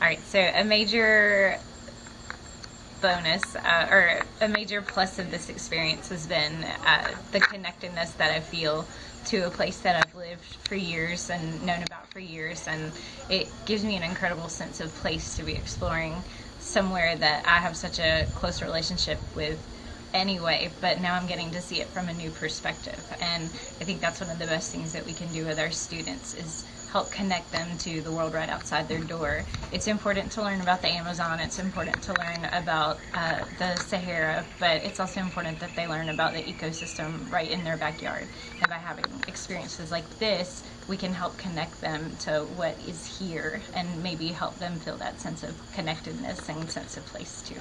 All right, so a major bonus uh, or a major plus of this experience has been uh, the connectedness that I feel to a place that I've lived for years and known about for years, and it gives me an incredible sense of place to be exploring somewhere that I have such a close relationship with anyway, but now I'm getting to see it from a new perspective. And I think that's one of the best things that we can do with our students is help connect them to the world right outside their door. It's important to learn about the Amazon, it's important to learn about uh, the Sahara, but it's also important that they learn about the ecosystem right in their backyard. And by having experiences like this, we can help connect them to what is here and maybe help them feel that sense of connectedness and sense of place too.